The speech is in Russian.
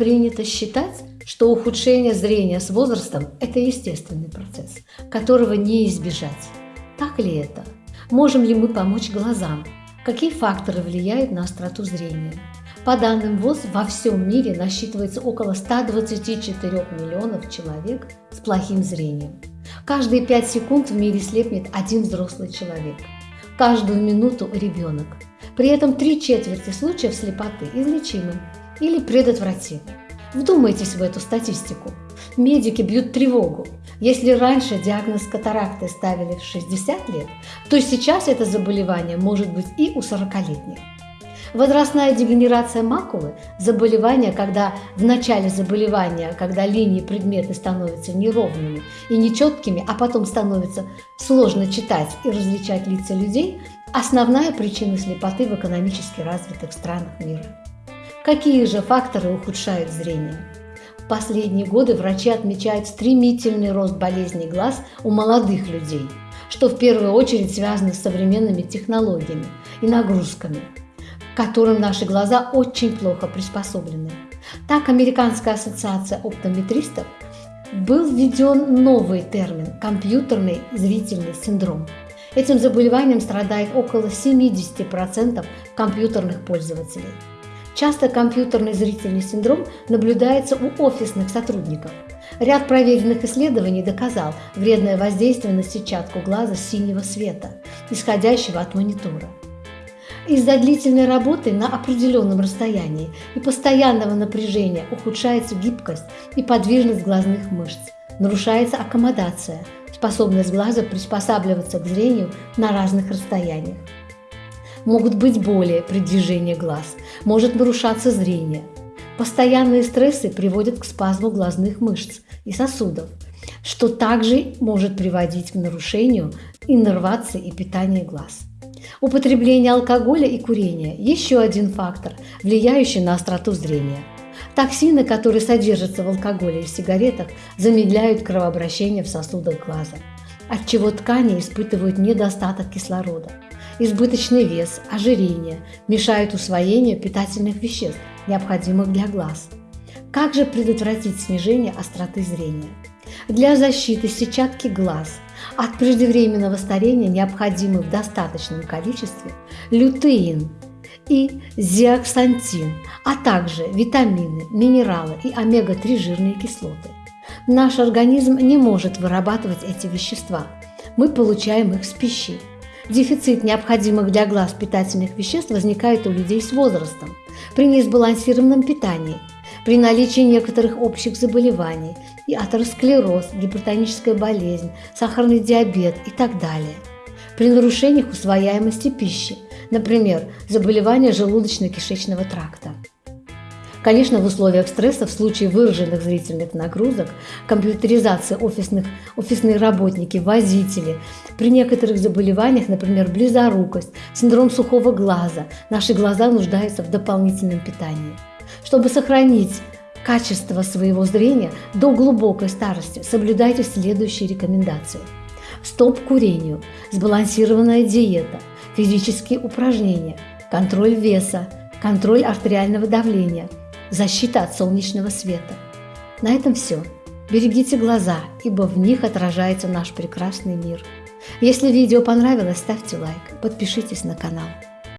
Принято считать, что ухудшение зрения с возрастом – это естественный процесс, которого не избежать. Так ли это? Можем ли мы помочь глазам? Какие факторы влияют на остроту зрения? По данным ВОЗ, во всем мире насчитывается около 124 миллионов человек с плохим зрением. Каждые 5 секунд в мире слепнет один взрослый человек. Каждую минуту ребенок. При этом три четверти случаев слепоты излечимы или предотвратимы. Вдумайтесь в эту статистику. Медики бьют тревогу. Если раньше диагноз катаракты ставили в 60 лет, то сейчас это заболевание может быть и у 40-летних. Возрастная дегенерация макулы – заболевание, когда в начале заболевания, когда линии предметы становятся неровными и нечеткими, а потом становится сложно читать и различать лица людей – основная причина слепоты в экономически развитых странах мира. Какие же факторы ухудшают зрение? В последние годы врачи отмечают стремительный рост болезней глаз у молодых людей, что в первую очередь связано с современными технологиями и нагрузками – которым наши глаза очень плохо приспособлены. Так, Американская ассоциация оптометристов был введен новый термин – компьютерный зрительный синдром. Этим заболеванием страдает около 70% компьютерных пользователей. Часто компьютерный зрительный синдром наблюдается у офисных сотрудников. Ряд проверенных исследований доказал вредное воздействие на сетчатку глаза синего света, исходящего от монитора. Из-за длительной работы на определенном расстоянии и постоянного напряжения ухудшается гибкость и подвижность глазных мышц, нарушается аккомодация, способность глаза приспосабливаться к зрению на разных расстояниях. Могут быть боли при движении глаз, может нарушаться зрение. Постоянные стрессы приводят к спазму глазных мышц и сосудов, что также может приводить к нарушению иннервации и питания глаз. Употребление алкоголя и курения – еще один фактор, влияющий на остроту зрения. Токсины, которые содержатся в алкоголе и сигаретах, замедляют кровообращение в сосудах глаза, отчего ткани испытывают недостаток кислорода. Избыточный вес, ожирение мешают усвоению питательных веществ, необходимых для глаз. Как же предотвратить снижение остроты зрения? Для защиты сетчатки глаз от преждевременного старения необходимы в достаточном количестве лютеин и зиаксантин, а также витамины, минералы и омега-3 жирные кислоты. Наш организм не может вырабатывать эти вещества. Мы получаем их с пищей. Дефицит необходимых для глаз питательных веществ возникает у людей с возрастом при несбалансированном питании – при наличии некоторых общих заболеваний и атеросклероз, гипертоническая болезнь, сахарный диабет и так далее. При нарушениях усвояемости пищи, например, заболевания желудочно-кишечного тракта. Конечно, в условиях стресса, в случае выраженных зрительных нагрузок, компьютеризация офисных, офисные работники, водители, при некоторых заболеваниях, например, близорукость, синдром сухого глаза, наши глаза нуждаются в дополнительном питании. Чтобы сохранить качество своего зрения до глубокой старости, соблюдайте следующие рекомендации. Стоп курению, сбалансированная диета, физические упражнения, контроль веса, контроль артериального давления, защита от солнечного света. На этом все. Берегите глаза, ибо в них отражается наш прекрасный мир. Если видео понравилось, ставьте лайк, подпишитесь на канал.